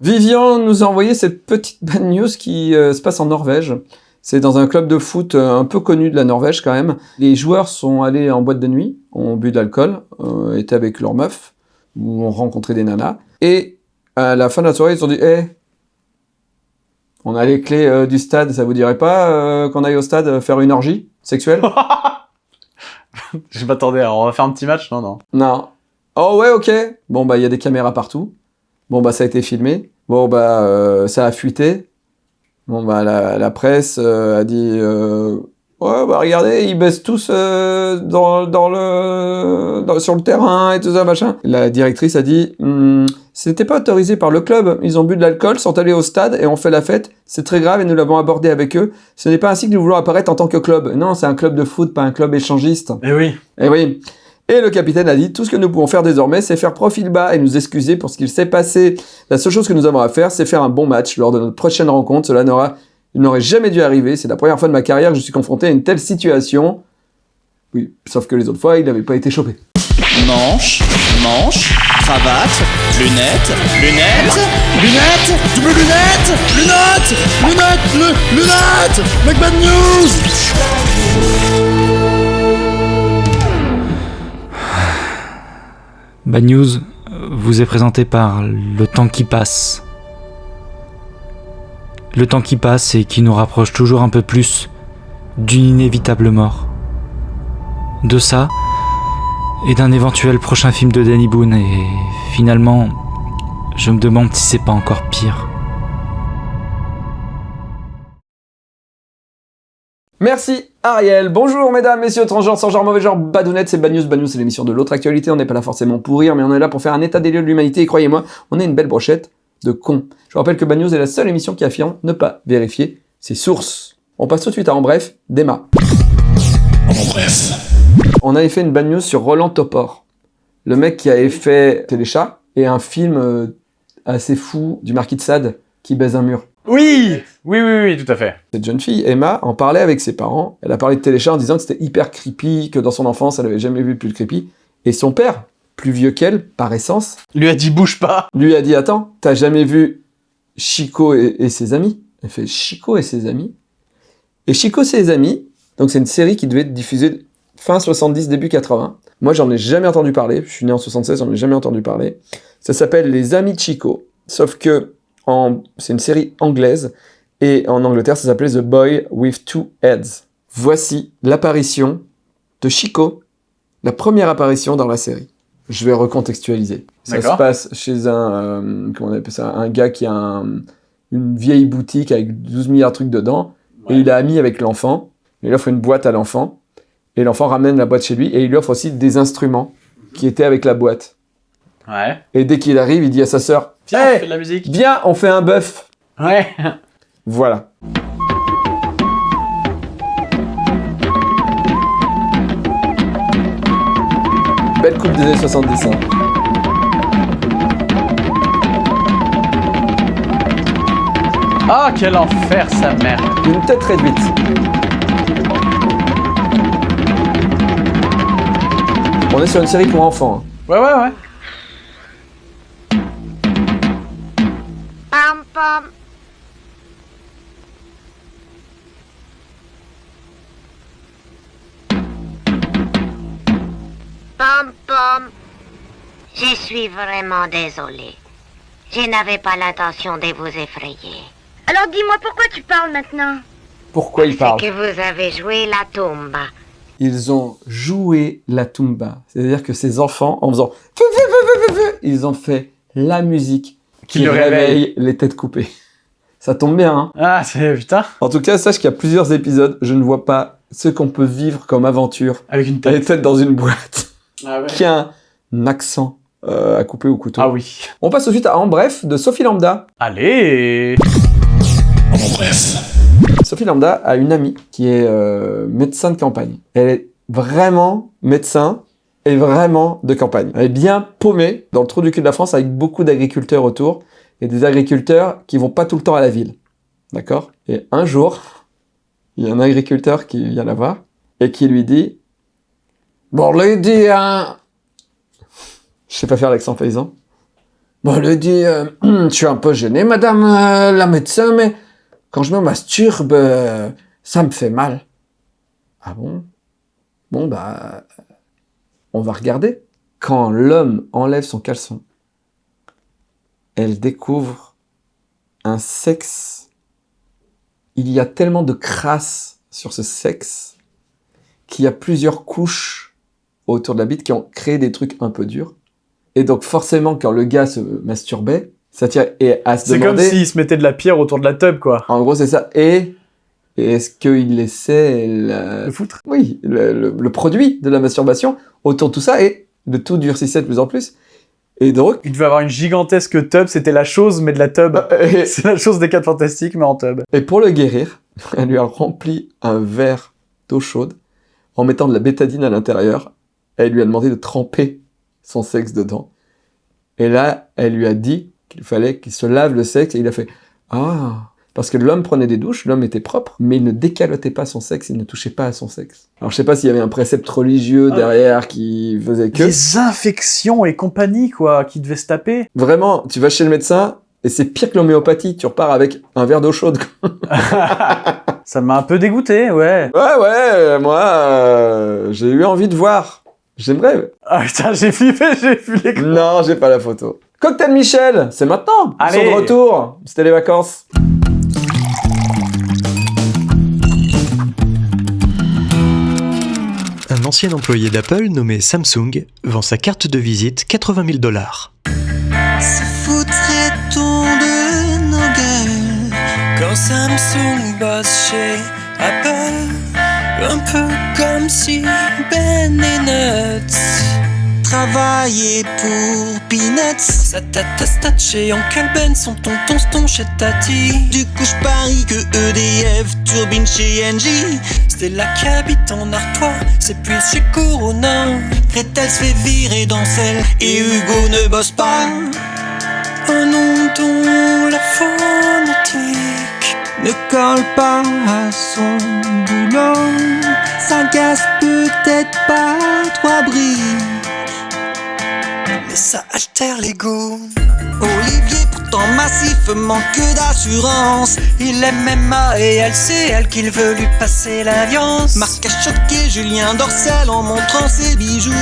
Vivian nous a envoyé cette petite bad news qui euh, se passe en Norvège. C'est dans un club de foot euh, un peu connu de la Norvège quand même. Les joueurs sont allés en boîte de nuit, ont bu de l'alcool, euh, étaient avec leur meuf, ou ont rencontré des nanas. Et à la fin de la soirée, ils se sont dit Eh, on a les clés euh, du stade, ça vous dirait pas qu'on aille au stade faire une orgie sexuelle? Je m'attendais à on va faire un petit match, non, non. Non. Oh ouais, ok. Bon bah il y a des caméras partout. Bon bah ça a été filmé. Bon bah euh, ça a fuité. Bon bah la, la presse euh, a dit euh, ouais bah regardez ils baissent tous dans, dans le dans- sur le terrain et tout ça machin. La directrice a dit Hmm, c'était pas autorisé par le club. Ils ont bu de l'alcool, sont allés au stade et ont fait la fête. C'est très grave et nous l'avons abordé avec eux. Ce n'est pas ainsi que nous voulons apparaître en tant que club. Non c'est un club de foot pas un club échangiste. Eh oui. Eh oui. Et le capitaine a dit, tout ce que nous pouvons faire désormais, c'est faire profil bas et nous excuser pour ce qu'il s'est passé. La seule chose que nous avons à faire, c'est faire un bon match lors de notre prochaine rencontre. Cela n'aurait jamais dû arriver. C'est la première fois de ma carrière que je suis confronté à une telle situation. Oui, sauf que les autres fois, il n'avait pas été chopé. Manche, manche, cravate, lunettes, lunettes, lunettes, double lunettes, lunettes, lunettes, lu- lunettes, Make bad news Bad News euh, vous est présenté par Le temps qui passe. Le temps qui passe et qui nous rapproche toujours un peu plus d'une inévitable mort. De ça et d'un éventuel prochain film de Danny Boone et finalement, je me demande si c'est pas encore pire. Merci Ariel. Bonjour mesdames, messieurs, transgenres, sans genre, mauvais genre, badounettes, c'est Bad News. Bad News, c'est l'émission de l'autre actualité. On n'est pas là forcément pour rire, mais on est là pour faire un état des lieux de l'humanité. Et croyez-moi, on est une belle brochette de cons. Je vous rappelle que Bad News est la seule émission qui affirme ne pas vérifier ses sources. On passe tout de suite à En Bref, Déma. En bref. On avait fait une bad news sur Roland Topor. Le mec qui avait fait Téléchat et un film euh, assez fou du Marquis de Sade qui baise un mur. Oui Oui, oui, oui, tout à fait. Cette jeune fille, Emma, en parlait avec ses parents. Elle a parlé de Téléchat en disant que c'était hyper creepy, que dans son enfance, elle avait jamais vu plus de creepy. Et son père, plus vieux qu'elle, par essence, Lui a dit bouge pas. lui a dit Attends, t'as jamais vu Chico et, et ses amis? Elle fait Chico et ses amis? Et Chico et ses amis, donc c'est une série qui devait être diffusée fin 70, début 80. Moi, j'en ai jamais entendu parler. Je suis né en 76, j'en ai jamais entendu parler. Ça s'appelle Les Amis de Chico. Sauf que. C'est une série anglaise et en Angleterre, ça s'appelait The Boy with Two Heads. Voici l'apparition de Chico, la première apparition dans la série. Je vais recontextualiser. Ça se passe chez un, euh, comment on appelle ça, un gars qui a un- une vieille boutique avec 12 milliards de trucs dedans, et il a ami avec l'enfant, il offre une boîte à l'enfant, et l'enfant ramène la boîte chez lui, et il lui offre aussi des instruments qui étaient avec la boîte. Ouais. Et dès qu'il arrive, il dit à sa sœur, Tiens, Hey on fait de la musique. viens, on fait un bœuf. Ouais. Voilà. Belle coupe des années 70. hein. Ah, quel enfer, sa mère. Une tête réduite. On est sur une série pour enfants. hein. Ouais, ouais, ouais. Pam pam. Je suis vraiment désolée. Je n'avais pas l'intention de vous effrayer. Alors dis-moi pourquoi tu parles maintenant? Pourquoi ils parlent que vous avez joué la tombe. Ils ont joué la tumba. C'est-à-dire que ces enfants, en faisant... Ils ont fait la musique Qui qui le réveille. réveille les têtes coupées. Ça tombe bien, hein Ah, c'est putain. En tout cas, sache qu'il y a plusieurs épisodes, je ne vois pas ce qu'on peut vivre comme aventure. Avec une tête dans une boîte Ah ouais. qui a un accent euh, à couper au couteau. Ah oui. On passe tout de suite à En Bref de Sophie Lambda. Allez En bref. Sophie Lambda a une amie qui est euh, médecin de campagne. Elle est vraiment médecin et vraiment de campagne. Elle est bien paumée dans le trou du cul de la France avec beaucoup d'agriculteurs autour et des agriculteurs qui vont pas tout le temps à la ville. D'accord? Et un jour, il y a un agriculteur qui vient la voir et qui lui dit Bon, lui dit, hein... Je sais pas faire l'accent paysan. Bon, lui dit, euh, je suis un peu gêné, madame euh, la médecin, mais quand je me masturbe, euh, ça me fait mal. Ah bon? Bon, bah, on va regarder. Quand l'homme enlève son caleçon, elle découvre un sexe. Il y a tellement de crasse sur ce sexe qu'il y a plusieurs couches autour de la bite qui ont créé des trucs un peu durs. Et donc forcément, quand le gars se masturbait, ça tient et à se C'est comme s'il se mettait de la pierre autour de la tub, quoi. En gros, c'est ça. Et, et est-ce qu'il laissait la- Le foutre? oui, le, le- le produit de la masturbation autour de tout ça et le tout durcissait de plus en plus. Et donc, Il devait avoir une gigantesque tub, c'était la chose, mais de la tub. et, C'est la chose des 4 fantastiques, mais en tub. et pour le guérir, elle lui a rempli un verre d'eau chaude en mettant de la bétadine à l'intérieur. Elle lui a demandé de tremper son sexe dedans. Et là, elle lui a dit qu'il fallait qu'il se lave le sexe et il a fait Ah Parce que l'homme prenait des douches, l'homme était propre, mais il ne décalotait pas son sexe, il ne touchait pas à son sexe. Alors je sais pas s'il y avait un précepte religieux Ah. derrière qui faisait que. Les infections et compagnie, quoi, qui devaient se taper. Vraiment, tu vas chez le médecin et c'est pire que l'homéopathie, tu repars avec un verre d'eau chaude. Ça m'a un peu dégoûté, ouais. Ouais, ouais, moi, euh, j'ai eu envie de voir. J'aimerais. Ah putain, j'ai flippé, j'ai vu les Non, j'ai pas la photo. Cocktail Michel, c'est maintenant. Ils Allez. sont de retour. C'était les vacances. Ancien employé d'Apple nommé Samsung vend sa carte de visite 80 000 dollars. Foutrait-on de nos gueules quand Samsung bosse chez Apple Un peu comme si Ben et Nuts travaillaient pour Peanuts. Sa tata statché en Ben son tonton ston chez Tati. Du coup je parie que EDF turbine chez Engie. Stella qui habite en Artois, c'est puis chez Corona. Gretel se fait virer dans celle et Hugo ne bosse pas. Un nom dont la phonétique ne colle pas à son boulot. Ça casse peut-être pas trois mais ça altère l'ego. Olivier, pourtant massif, manque d'assurance. Il aime MMA et elle sait, elle, qu'il veut lui passer l'alliance. Marc a choqué Julien Dorcel en montrant ses bijoux.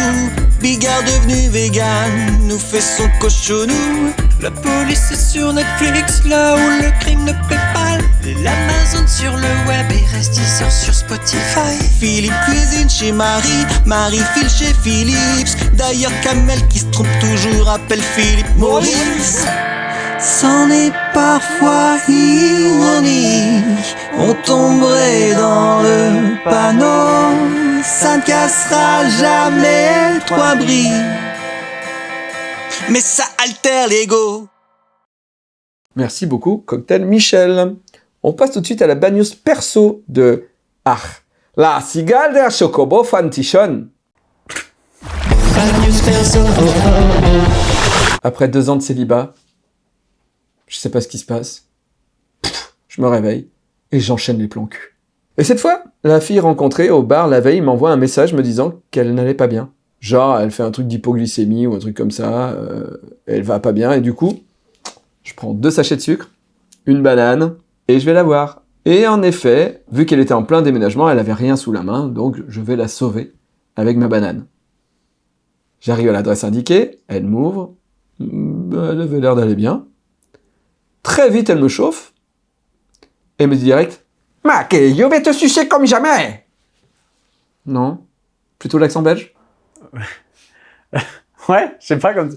Bigard devenu vegan nous fait son cochonou. La police est sur Netflix, là où le crime ne paie pas. L'Amazon sur le web et reste sort sur Spotify. Philippe cuisine chez Marie, Marie file chez Philips. D'ailleurs, Kamel qui se trompe toujours appelle Philippe Maurice. C'en est parfois ironique, on tomberait dans le panneau, ça ne cassera jamais trois bris, mais ça l'ego. Merci beaucoup, Cocktail Michel. On passe tout de suite à la bad news perso de Ah, la cigale der Chocobo Fantichon. Après deux ans de célibat, je sais pas ce qui se passe. Je me réveille et j'enchaîne les plans cul. Et cette fois, la fille rencontrée au bar la veille m'envoie un message me disant qu'elle n'allait pas bien. Genre, elle fait un truc d'hypoglycémie ou un truc comme ça, euh, elle va pas bien et du coup, je prends deux sachets de sucre, une banane, et je vais la voir. Et en effet, vu qu'elle était en plein déménagement, elle avait rien sous la main, donc je vais la sauver avec ma banane. J'arrive à l'adresse indiquée, elle m'ouvre, elle avait l'air d'aller bien. Très vite, elle me chauffe, et me dit direct, Mac, je vais te sucer comme jamais Non, plutôt l'accent belge? Ouais, je sais pas comme.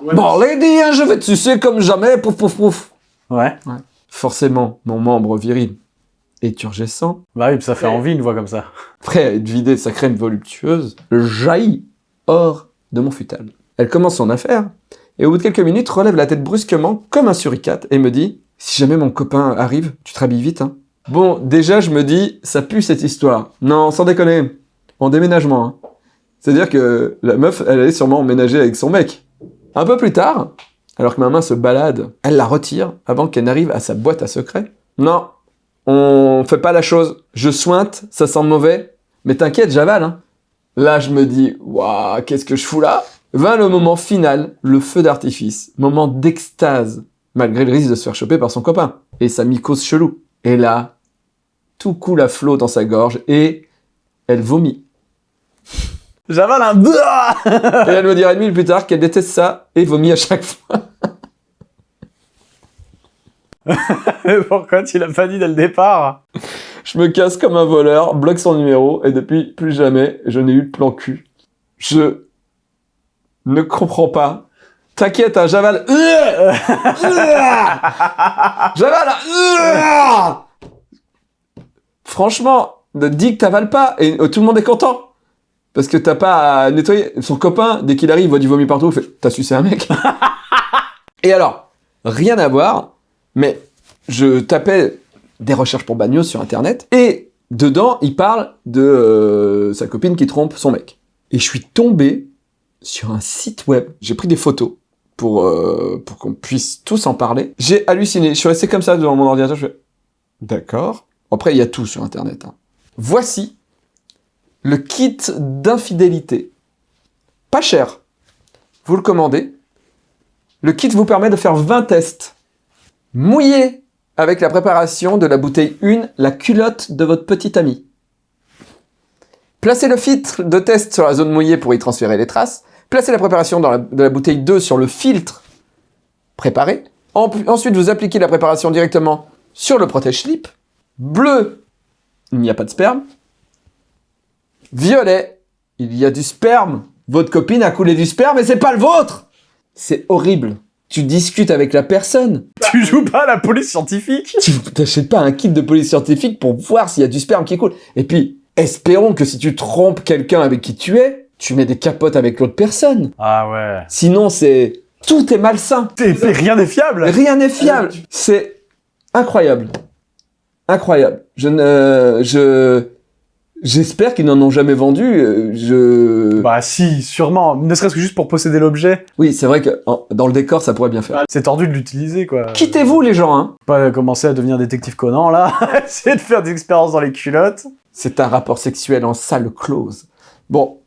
Bon, lady, hein, je vais te sucer comme jamais, pouf pouf pouf Ouais. Forcément, mon membre viril est turgescent, Bah oui, ça fait envie une voix comme ça. prêt à être vidé de sa crème voluptueuse, jaillit hors de mon futal. Elle commence son affaire, et au bout de quelques minutes relève la tête brusquement, comme un suricate, et me dit « Si jamais mon copain arrive, tu te rhabilles vite, hein ?» Bon, déjà je me dis, ça pue cette histoire. Non, sans déconner, en déménagement. hein. C'est-à-dire que la meuf, elle allait sûrement emménager avec son mec. Un peu plus tard, alors que ma main se balade, elle la retire avant qu'elle n'arrive à sa boîte à secrets. Non, on fait pas la chose. Je sointe, ça sent mauvais, mais t'inquiète, j'avale. Hein. Là, je me dis, waouh, qu'est-ce que je fous là? Vint le moment final, le feu d'artifice, moment d'extase, malgré le risque de se faire choper par son copain et sa mycose chelou. Et là, tout coule à flot dans sa gorge et elle vomit. J'avale un... Et elle me dira une minute plus tard qu'elle déteste ça et vomit à chaque fois. Pourquoi tu l'as pas dit dès le départ Je me casse comme un voleur, bloque son numéro et depuis plus jamais je n'ai eu de plan cul. Je ne comprends pas. T'inquiète, hein, j'avale. j'avale. Franchement, dis que t'avales pas et tout le monde est content. Parce que t'as pas à nettoyer. Son copain, dès qu'il arrive, voit du vomi partout, fait T'as sucé un mec Et alors, rien à voir, mais je tapais des recherches pour Bagnos sur internet et dedans, il parle de euh, sa copine qui trompe son mec. Et je suis tombé sur un site web. J'ai pris des photos pour, euh, pour qu'on puisse tous en parler. J'ai halluciné. Je suis resté comme ça devant mon ordinateur. Je fais D'accord. Après, il y a tout sur internet. hein. Voici le kit d'infidélité. Pas cher. Vous le commandez. Le kit vous permet de faire 20 tests. Mouillé avec la préparation de la bouteille 1, la culotte de votre petit ami. Placez le filtre de test sur la zone mouillée pour y transférer les traces. Placez la préparation de la bouteille 2 sur le filtre préparé. En- ensuite, vous appliquez la préparation directement sur le protège-slip. Bleu, il n'y a pas de sperme. Violet, il y a du sperme. Votre copine a coulé du sperme et c'est pas le vôtre. C'est horrible. Tu discutes avec la personne. Tu joues pas à la police scientifique? Tu t'achètes pas un kit de police scientifique pour voir s'il y a du sperme qui coule. Et puis, espérons que si tu trompes quelqu'un avec qui tu es, tu mets des capotes avec l'autre personne. Ah ouais. Sinon, c'est... Tout est malsain. Rien n'est fiable Rien n'est fiable. C'est incroyable. Incroyable. Je ne... Je... J'espère qu'ils n'en ont jamais vendu. euh, Je... Bah si, sûrement. Ne serait-ce que juste pour posséder l'objet. Oui, c'est vrai que en- dans le décor, ça pourrait bien faire. C'est tordu de l'utiliser, quoi. Quittez-vous, les gens, hein. Pas commencer à devenir détective Conan, là. Essayer de faire des expériences dans les culottes. C'est un rapport sexuel en salle close. Bon,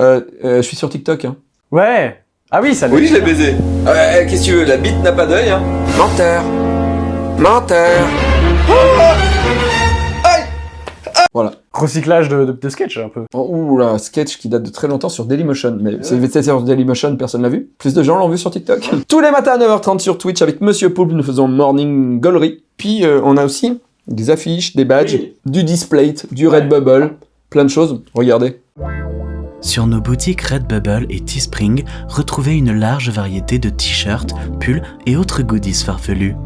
euh, euh, je suis sur TikTok, hein. Ouais. Ah oui, ça Oui, je l'ai baisé. Qu'est-ce que tu veux La bite n'a pas d'œil, hein? Menteur. Menteur. Voilà. Recyclage de, de, de sketch, un peu. Oh, ouh là, sketch qui date de très longtemps sur Dailymotion. Mais c'est c'est sur Dailymotion, personne l'a vu. Plus de gens l'ont vu sur TikTok. Tous les matins à 9h30 sur Twitch avec Monsieur Poulpe, nous faisons Morning Gollery. Puis euh, on a aussi des affiches, des badges, du display, du Redbubble, plein de choses. Regardez. Sur nos boutiques Redbubble et Teespring, retrouvez une large variété de t-shirts, pulls et autres goodies farfelus.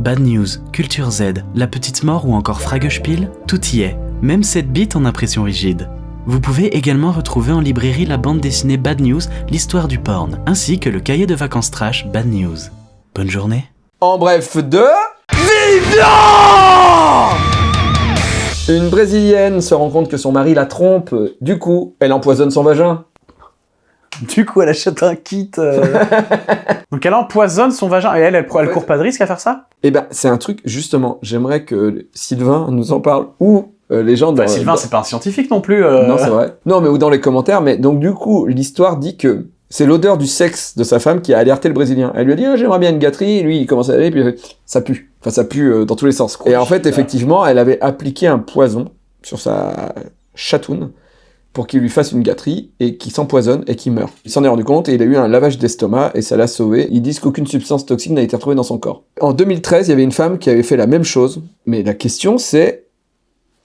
Bad News, Culture Z, La Petite Mort ou encore Fragespiel, tout y est, même cette bite en impression rigide. Vous pouvez également retrouver en librairie la bande dessinée Bad News, l'histoire du porn, ainsi que le cahier de vacances trash Bad News. Bonne journée En bref, de... Vivian Une Brésilienne se rend compte que son mari la trompe. Du coup, elle empoisonne son vagin. Du coup, elle achète un kit. euh. Donc elle empoisonne son vagin. Et elle, elle, elle court pas de risque à faire ça? Eh ben, c'est un truc, justement, j'aimerais que Sylvain nous en parle. Ou euh, les gens dans... Bah, Sylvain, dans- c'est pas un scientifique non plus. euh. Non, c'est vrai. Non, mais ou dans les commentaires. Mais donc, du coup, l'histoire dit que c'est l'odeur du sexe de sa femme qui a alerté le Brésilien. Elle lui a dit, Ah, j'aimerais bien une gâterie. Et lui, il commence à aller, puis ça pue. Enfin, ça pue euh, dans tous les sens. Et en fait, effectivement, elle avait appliqué un poison sur sa chatoune pour qu'il lui fasse une gâterie et qu'il s'empoisonne et qu'il meure. Il s'en est rendu compte et il a eu un lavage d'estomac et ça l'a sauvé. Ils disent qu'aucune substance toxique n'a été retrouvée dans son corps. En 2013, il y avait une femme qui avait fait la même chose. Mais la question, c'est,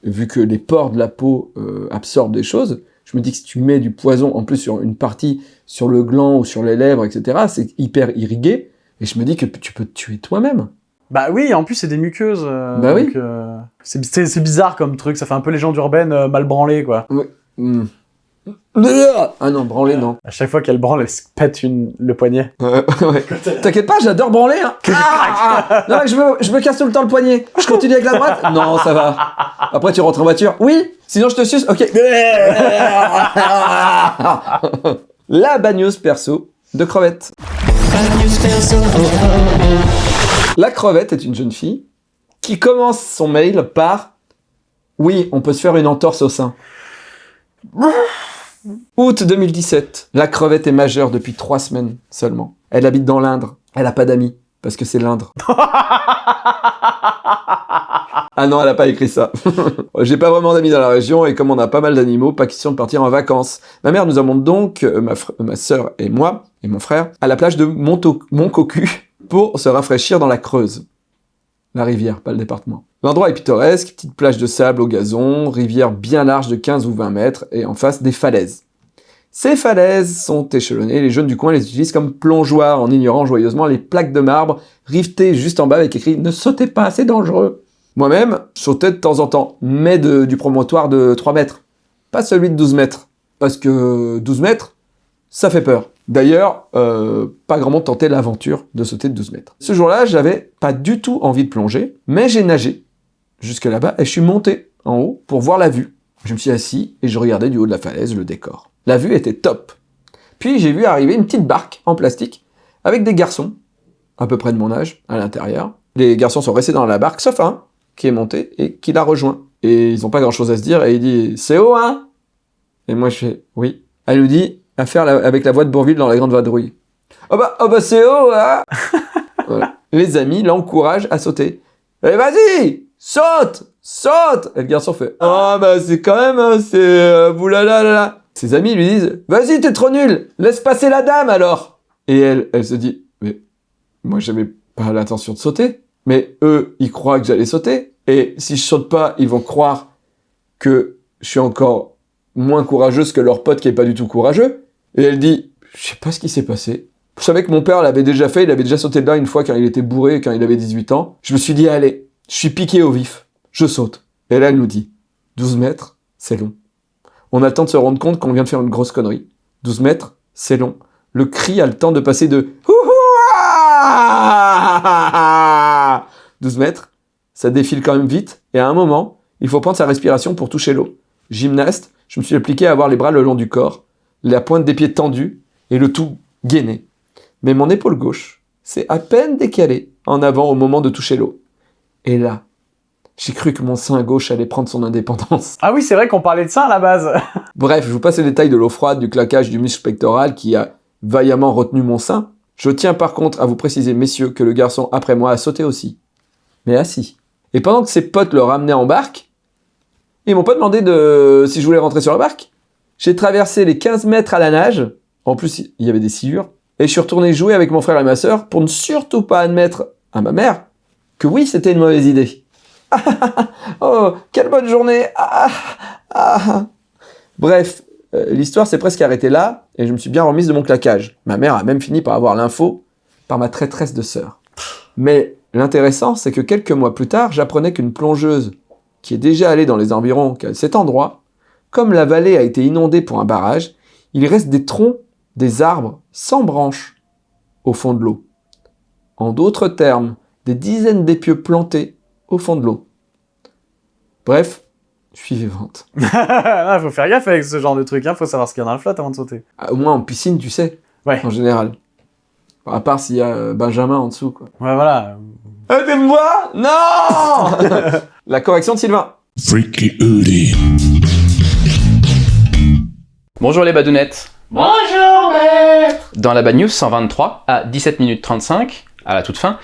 vu que les pores de la peau euh, absorbent des choses, je me dis que si tu mets du poison en plus sur une partie, sur le gland ou sur les lèvres, etc., c'est hyper irrigué. Et je me dis que tu peux te tuer toi-même. Bah oui, en plus c'est des muqueuses. euh, Bah oui. euh, c'est bizarre comme truc, ça fait un peu légende urbaine mal branlée quoi. Hmm. Ah non, branler, non. À chaque fois qu'elle branle, elle se pète une, le poignet. Euh, ouais. T'inquiète pas, j'adore branler. Hein. Ah, ah. non, mais je, me, je me casse tout le temps le poignet. Je continue avec la droite Non, ça va. Après, tu rentres en voiture. Oui Sinon, je te suce Ok. la bagneuse perso de crevette. La crevette est une jeune fille qui commence son mail par « Oui, on peut se faire une entorse au sein. » Août 2017. La crevette est majeure depuis trois semaines seulement. Elle habite dans l'Indre. Elle a pas d'amis. Parce que c'est l'Indre. ah non, elle a pas écrit ça. J'ai pas vraiment d'amis dans la région et comme on a pas mal d'animaux, pas question de partir en vacances. Ma mère nous emmène donc, euh, ma, sœur et moi, et mon frère, à la plage de Monto- Montcocu pour se rafraîchir dans la Creuse. La rivière, pas le département. L'endroit est pittoresque, petite plage de sable au gazon, rivière bien large de 15 ou 20 mètres et en face des falaises. Ces falaises sont échelonnées, les jeunes du coin les utilisent comme plongeoires en ignorant joyeusement les plaques de marbre rivetées juste en bas avec écrit « Ne sautez pas, c'est dangereux ». Moi-même, je sautais de temps en temps, mais du promontoire de 3 mètres, pas celui de 12 mètres, parce que 12 mètres, ça fait peur. D'ailleurs, euh, pas grand monde tentait l'aventure de sauter de 12 mètres. Ce jour-là, j'avais pas du tout envie de plonger, mais j'ai nagé jusque là-bas et je suis monté en haut pour voir la vue. Je me suis assis et je regardais du haut de la falaise le décor. La vue était top. Puis j'ai vu arriver une petite barque en plastique avec des garçons, à peu près de mon âge, à l'intérieur. Les garçons sont restés dans la barque, sauf un qui est monté et qui l'a rejoint. Et ils ont pas grand-chose à se dire et il dit « C'est haut, hein ?» Et moi je fais « Oui ». Elle nous dit à faire avec la voix de Bourville dans la grande vadrouille. Oh bah, oh bah c'est haut, hein Voilà. Les amis l'encouragent à sauter. Eh vas-y, saute, saute Et le garçon fait Ah bah c'est quand même, hein, c'est euh, boulala là là. Ses amis lui disent Vas-y, t'es trop nul, laisse passer la dame alors. Et elle, elle se dit Mais moi j'avais pas l'intention de sauter. Mais eux, ils croient que j'allais sauter. Et si je saute pas, ils vont croire que je suis encore moins courageuse que leur pote qui est pas du tout courageux. Et elle dit, je sais pas ce qui s'est passé. Je savais que mon père l'avait déjà fait, il avait déjà sauté dedans une fois quand il était bourré, quand il avait 18 ans. Je me suis dit, allez, je suis piqué au vif, je saute. Et là, elle nous dit, 12 mètres, c'est long. On a le temps de se rendre compte qu'on vient de faire une grosse connerie. 12 mètres, c'est long. Le cri a le temps de passer de Houhouah 12 mètres, ça défile quand même vite, et à un moment, il faut prendre sa respiration pour toucher l'eau. Gymnaste, je me suis appliqué à avoir les bras le long du corps, la pointe des pieds tendue, et le tout gainé. Mais mon épaule gauche s'est à peine décalée en avant au moment de toucher l'eau. Et là, j'ai cru que mon sein gauche allait prendre son indépendance. Ah oui, c'est vrai qu'on parlait de ça à la base. Bref, je vous passe les détails de l'eau froide, du claquage du muscle pectoral qui a vaillamment retenu mon sein. Je tiens par contre à vous préciser, messieurs, que le garçon après moi a sauté aussi. Mais assis. Et pendant que ses potes le ramenaient en barque, ils m'ont pas demandé de si je voulais rentrer sur la barque. J'ai traversé les 15 mètres à la nage. En plus, il y avait des sciures. Et je suis retourné jouer avec mon frère et ma sœur pour ne surtout pas admettre à ma mère oui, c'était une mauvaise idée. oh, quelle bonne journée. Bref, euh, l'histoire s'est presque arrêtée là, et je me suis bien remise de mon claquage. Ma mère a même fini par avoir l'info par ma traîtresse de sœur. Mais l'intéressant, c'est que quelques mois plus tard, j'apprenais qu'une plongeuse qui est déjà allée dans les environs de cet endroit, comme la vallée a été inondée pour un barrage, il reste des troncs, des arbres sans branches au fond de l'eau. En d'autres termes, des dizaines d'épieux plantés au fond de l'eau. Bref, je suis vivante. ah, faut faire gaffe avec ce genre de truc, hein. faut savoir ce qu'il y a dans la flotte avant de sauter. Ah, Au moins en piscine, tu sais, Ouais, en général. À part s'il y a euh, Benjamin en dessous, quoi. ouais, voilà. Ah, t'es moi Non La correction de Sylvain. Freaky. Bonjour les badounettes. Bonjour, maître Dans la Bad News 123, à 17 minutes 35, à la toute fin,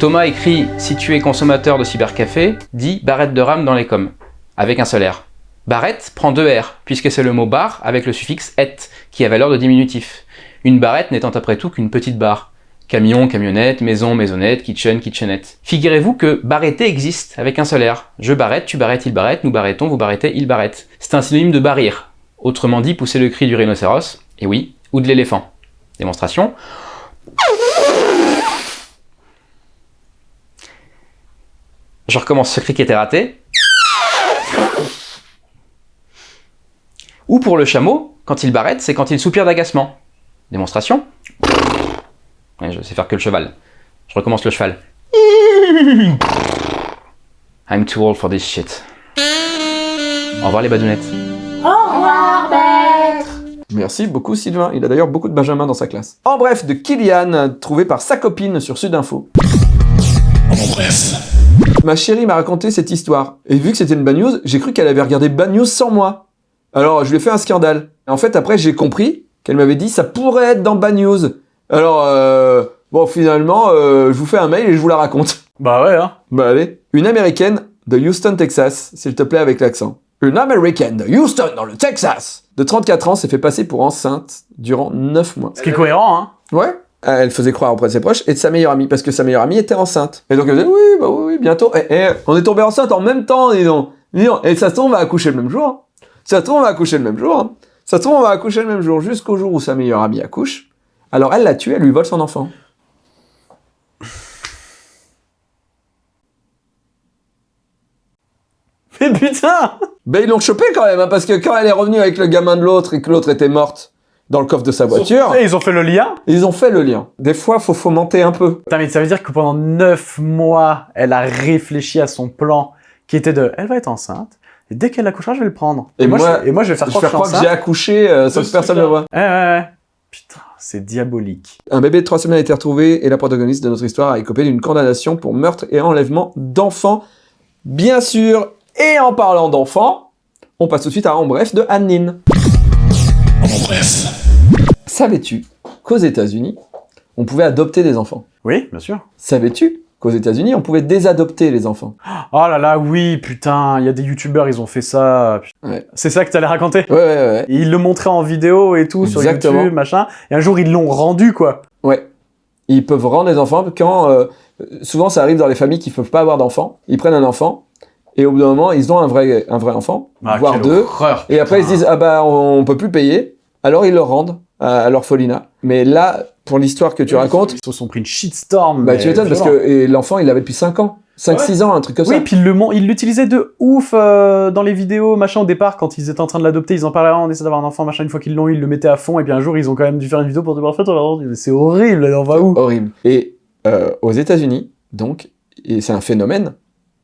Thomas écrit Si tu es consommateur de cybercafé, dis barrette de rame dans les coms, avec un seul R. Barrette prend deux R, puisque c'est le mot bar avec le suffixe et, qui a valeur de diminutif. Une barrette n'étant après tout qu'une petite barre. Camion, camionnette, maison, maisonnette, kitchen, kitchenette. Figurez-vous que barretter existe avec un seul R. Je barrette, tu barrettes, il barrette, nous barrettons, vous barrettez, il barrette. C'est un synonyme de barrir. Autrement dit, pousser le cri du rhinocéros, et oui, ou de l'éléphant. Démonstration. Je recommence ce cri qui était raté. Ou pour le chameau, quand il barrette, c'est quand il soupire d'agacement. Démonstration. Ouais, je sais faire que le cheval. Je recommence le cheval. I'm too old for this shit. Au revoir les badounettes. Au revoir, maître Merci beaucoup Sylvain, il a d'ailleurs beaucoup de Benjamin dans sa classe. En bref, de Kylian, trouvé par sa copine sur Sudinfo. En bref. Ma chérie m'a raconté cette histoire, et vu que c'était une bad news, j'ai cru qu'elle avait regardé bad news sans moi. Alors, je lui ai fait un scandale. Et en fait, après, j'ai compris qu'elle m'avait dit ça pourrait être dans Bad News. Alors, euh, bon, finalement, euh, je vous fais un mail et je vous la raconte. Bah ouais, hein. Bah allez. Une américaine de Houston, Texas, s'il te plaît avec l'accent. Une américaine de Houston, dans le Texas, de 34 ans, s'est fait passer pour enceinte durant 9 mois. Ce qui est cohérent, hein. Ouais. Elle faisait croire auprès de ses proches et de sa meilleure amie, parce que sa meilleure amie était enceinte. Et donc elle disait, oui, bah oui, oui, bientôt. Et, on est tombé enceinte en même temps, dis donc. Dis donc. Et ça se trouve, on va accoucher le même jour. Ça se trouve, on va accoucher le même jour. hein. Ça se trouve, on va accoucher le même jour, jusqu'au jour où sa meilleure amie accouche. Alors elle l'a tue, elle lui vole son enfant. Mais putain Ben ils l'ont chopé quand même, hein, parce que quand elle est revenue avec le gamin de l'autre et que l'autre était morte dans le coffre de sa voiture, Et ils ont fait le lien ils ont fait le lien. Des fois, faut fomenter un peu. Putain, mais ça veut dire que pendant 9 mois, elle a réfléchi à son plan qui était de elle va être enceinte. Et dès qu'elle accouchera, je vais le prendre. Et moi, je, et moi, je vais faire croire que je que suis j'ai accouché euh, sans que personne ne le voit. Ouais, ouais, ouais. Putain, c'est diabolique. Un bébé de 3 semaines a été retrouvé et la protagoniste de notre histoire a écopé d'une condamnation pour meurtre et enlèvement d'enfants. Bien sûr, et en parlant d'enfants, on passe tout de suite à En bref de Anne-Lynn. En bref. Savais-tu qu'aux États-Unis, on pouvait adopter des enfants? Oui, bien sûr. Savais-tu qu'aux États-Unis, on pouvait ddésadopter les enfants? Oh là là, oui, putain, il y a des youtubeurs, ils ont fait ça. Ouais. C'est ça que t'allais raconter? Ouais, ouais, ouais. Et Ils le montraient en vidéo et tout sur. YouTube, machin. Et un jour, ils l'ont rendu, quoi. Ouais. Ils peuvent rendre des enfants quand... euh, souvent, ça arrive dans les familles qui ne peuvent pas avoir d'enfants. Ils prennent un enfant et au bout d'un moment, ils ont un vrai, un vrai enfant, Ah, voire deux. horreur, Et après, ils se disent, ah bah, on, on peut plus payer. Alors, ils le rendent à, à l'orphelinat. Mais là, pour l'histoire que tu racontes, Ils se sont pris une shitstorm. bah, tu m'étonnes parce que l'enfant, il l'avait depuis 5 ans. 5-6 ans, un truc comme Oui, ça. puis il le mon- il l'utilisait de ouf euh, dans les vidéos, machin, au départ, quand ils étaient en train de l'adopter, ils en parlaient, Ah, on essaie d'avoir un enfant, machin, une fois qu'ils l'ont ils le mettaient à fond, et puis un jour, ils ont quand même dû faire une vidéo pour on rendre- Mais c'est horrible, en va où? Horrible. Et euh, aux États-Unis, donc, et c'est un phénomène.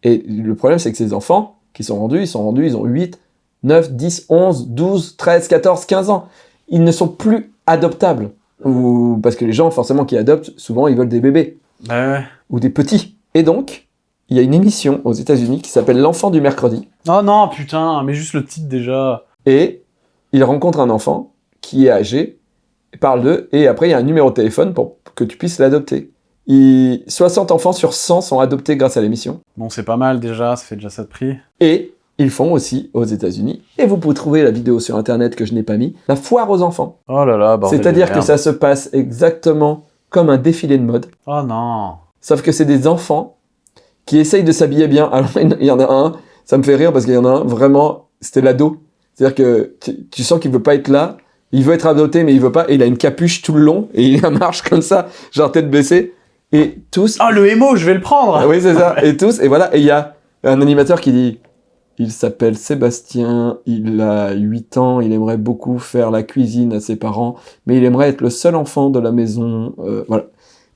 Et le problème, c'est que ces enfants qui sont rendus, ils sont rendus, ils ont 8, 9, 10, 11, 12, 13, 14, 15 ans. Ils ne sont plus adoptables. Ou parce que les gens, forcément, qui adoptent, souvent, ils veulent des bébés Bah ouais. ou des petits. Et donc, il y a une émission aux États-Unis qui s'appelle L'enfant du mercredi. Oh non, putain, mais juste le titre déjà. Et il rencontre un enfant qui est âgé, parle d'eux, et après, il y a un numéro de téléphone pour que tu puisses l'adopter. Il- 60 enfants sur 100 sont adoptés grâce à l'émission. Bon, c'est pas mal déjà, ça fait déjà ça de prix. Et ils font aussi aux États-Unis, et vous pouvez trouver la vidéo sur internet que je n'ai pas mis, la foire aux enfants. Oh là là, C'est-à-dire que ça se passe exactement comme un défilé de mode, Oh non. sauf que c'est des enfants qui essayent de s'habiller bien. Alors il y en a un, ça me fait rire parce qu'il y en a un, vraiment, c'était l'ado. C'est-à-dire que tu, tu sens qu'il veut pas être là, il veut être adopté mais il veut pas, et il a une capuche tout le long, et il marche comme ça, genre tête baissée, et tous... Oh, le émo, je vais le prendre Ah oui, c'est ça. Et tous, et voilà. Et il y a un animateur qui dit Il s'appelle Sébastien, il a 8 ans, il aimerait beaucoup faire la cuisine à ses parents, mais il aimerait être le seul enfant de la maison. euh, voilà.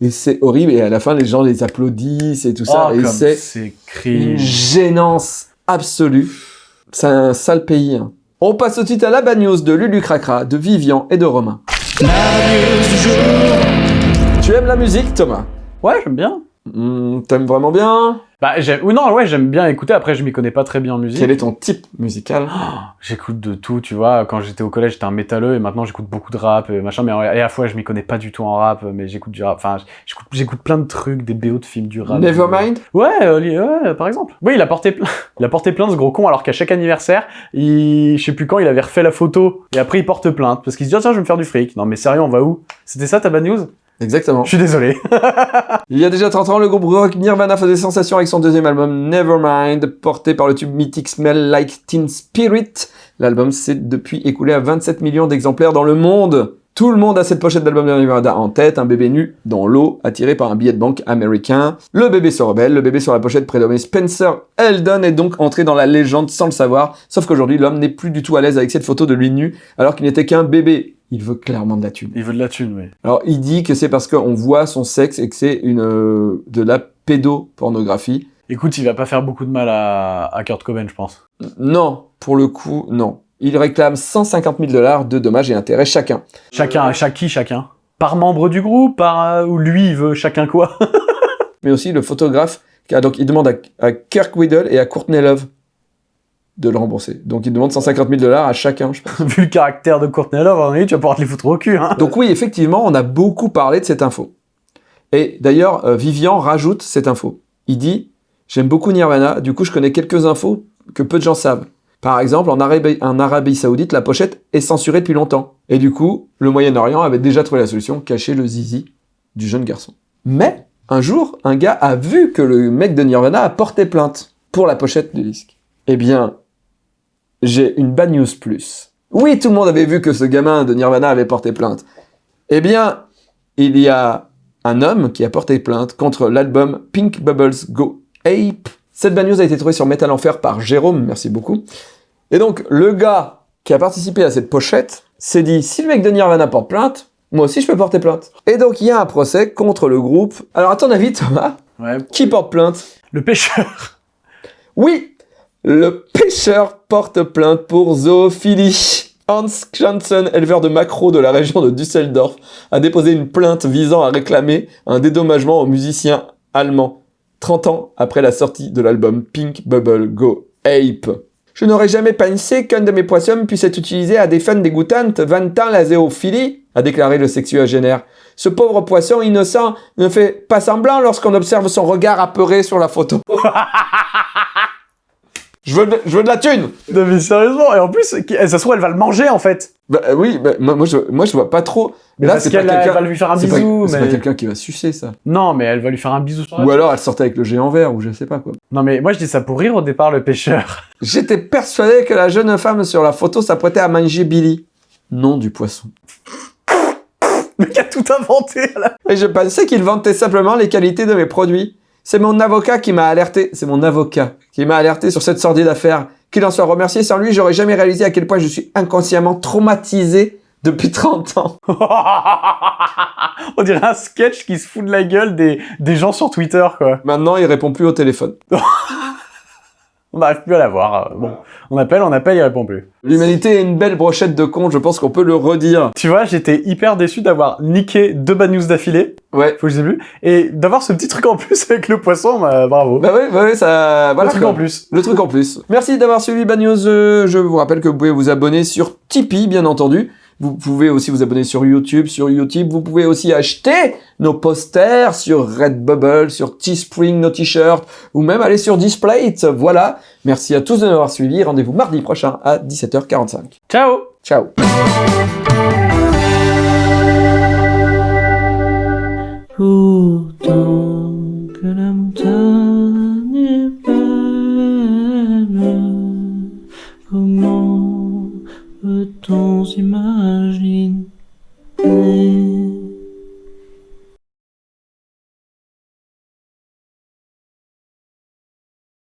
Et c'est horrible. Et à la fin, les gens les applaudissent et tout ça. Oh, et c'est une gênance absolue. C'est un sale pays. hein. On passe tout de suite à la bad news de Lulu Cracra, de Vivian et de Romain. Tu aimes la musique, Thomas? Ouais, j'aime bien. Hmm, T'aimes vraiment bien? Bah, j'aime... Ou non, ouais, j'aime bien écouter. Après, je m'y connais pas très bien en musique. Quel est ton type musical? J'écoute de tout, tu vois. Quand j'étais au collège, j'étais un métalleux et maintenant j'écoute beaucoup de rap et machin. Mais à la fois, je m'y connais pas du tout en rap, mais j'écoute du rap. Enfin, j'écoute, plein de trucs, des BO de films, du rap. Nevermind? Ouais, euh, ouais, par exemple. Oui, il a porté pla- il a porté plainte ce gros con alors qu'à chaque anniversaire, il, je sais plus quand, il avait refait la photo et après il porte plainte parce qu'il se dit ah, tiens, je vais me faire du fric. Non mais sérieux, on va où? C'était ça ta bad news? Exactement. Je suis désolé. Il y a déjà 30 ans, le groupe rock Nirvana faisait sensation avec son deuxième album Nevermind, porté par le tube mythique Smell Like Teen Spirit. L'album s'est depuis écoulé à 27 millions d'exemplaires dans le monde. Tout le monde a cette pochette d'album de Nirvana en tête, un bébé nu dans l'eau, attiré par un billet de banque américain. Le bébé se rebelle, le bébé sur la pochette prénommé Spencer Eldon est donc entré dans la légende sans le savoir, sauf qu'aujourd'hui l'homme n'est plus du tout à l'aise avec cette photo de lui nu, alors qu'il n'était qu'un bébé. Il veut clairement de la thune. Il veut de la thune, oui. Alors, il dit que c'est parce qu'on voit son sexe et que c'est une euh, de la pédopornographie. Écoute, il va pas faire beaucoup de mal à, à Kurt Cobain, je pense. Non, pour le coup, non. Il réclame 150 000 dollars de dommages et intérêts chacun. Chacun, chaque qui, chacun Par membre du groupe, par euh, ou lui, il veut chacun quoi Mais aussi le photographe, car donc il demande à, à Kirk Whittle et à Courtney Love. de le rembourser. Donc, il demande 150 000 dollars à chacun, je pense. Vu le caractère de Courtney Love, tu vas pouvoir te les foutre au cul. Hein. Donc oui, effectivement, on a beaucoup parlé de cette info. Et d'ailleurs, euh, Vivian rajoute cette info. Il dit « J'aime beaucoup Nirvana, du coup je connais quelques infos que peu de gens savent. Par exemple, en Arabie, Saoudite, la pochette est censurée depuis longtemps. Et du coup, le Moyen-Orient avait déjà trouvé la solution, cacher le zizi du jeune garçon. Mais, un jour, un gars a vu que le mec de Nirvana a porté plainte pour la pochette du disque. Eh bien, j'ai une bad news plus. Oui, tout le monde avait vu que ce gamin de Nirvana avait porté plainte. Eh bien, il y a un homme qui a porté plainte contre l'album Pink Bubbles Go Ape. Cette bad news a été trouvée sur Metal Enfer par Jérôme, merci beaucoup. Et donc, le gars qui a participé à cette pochette s'est dit, si le mec de Nirvana porte plainte, moi aussi je peux porter plainte. Et donc, il y a un procès contre le groupe. Alors, à ton avis, Thomas, Ouais. qui porte plainte? Le pêcheur. Oui, le pêcheur porte plainte pour zoophilie. Hans Janssen, éleveur de maquereaux de la région de Düsseldorf, a déposé une plainte visant à réclamer un dédommagement au musicien allemand, 30 ans après la sortie de l'album Pink Bubble Go Ape. Je n'aurais jamais pensé qu'un de mes poissons puisse être utilisé à des fins dégoûtantes vantant la zoophilie, a déclaré le sexuagénaire. Ce pauvre poisson innocent ne fait pas semblant lorsqu'on observe son regard apeuré sur la photo. je, veux de, je veux de la thune Non mais sérieusement, et en plus, ça se trouve, elle va le manger en fait. Bah euh, oui, bah, moi, moi, je, moi je vois pas trop. Mais Là, parce c'est pas qu'elle va lui faire un bisou. C'est mais... pas quelqu'un qui va sucer ça. Non, mais elle va lui faire un bisou sur Ou alors elle sortait avec le géant vert, ou je sais pas quoi. Non mais moi je dis ça pour rire au départ, le pêcheur. J'étais persuadé que la jeune femme sur la photo s'apprêtait à manger Billy. Non du poisson. Le mec a tout inventé là. Et je pensais qu'il vantait simplement les qualités de mes produits. C'est mon avocat qui m'a alerté, c'est mon avocat qui m'a alerté sur cette sordide affaire. Qu'il en soit remercié, sans lui, j'aurais jamais réalisé à quel point je suis inconsciemment traumatisé depuis 30 ans. On dirait un sketch qui se fout de la gueule des, des gens sur Twitter quoi. Maintenant, il répond plus au téléphone. On n'arrive plus à la voir. euh, Bon, on appelle, on appelle, il répond plus. L'humanité est une belle brochette de cons, je pense qu'on peut le redire. Tu vois, j'étais hyper déçu d'avoir niqué deux bad news d'affilée, Ouais. faut que je sais plus, et d'avoir ce petit truc en plus avec le poisson, bah, bravo. Bah ouais, bah ouais, ça... Voilà, le truc quoi. en plus. Le truc en plus. Merci d'avoir suivi Bad News. Euh, Je vous rappelle que vous pouvez vous abonner sur Tipeee, bien entendu. Vous pouvez aussi vous abonner sur YouTube, sur YouTube. Vous pouvez aussi acheter nos posters sur Redbubble, sur Teespring, nos t-shirts, ou même aller sur Displate. Voilà. Merci à tous de nous avoir suivis. Rendez-vous mardi prochain à 17h45. Ciao Ciao Pourtant que temps imagine.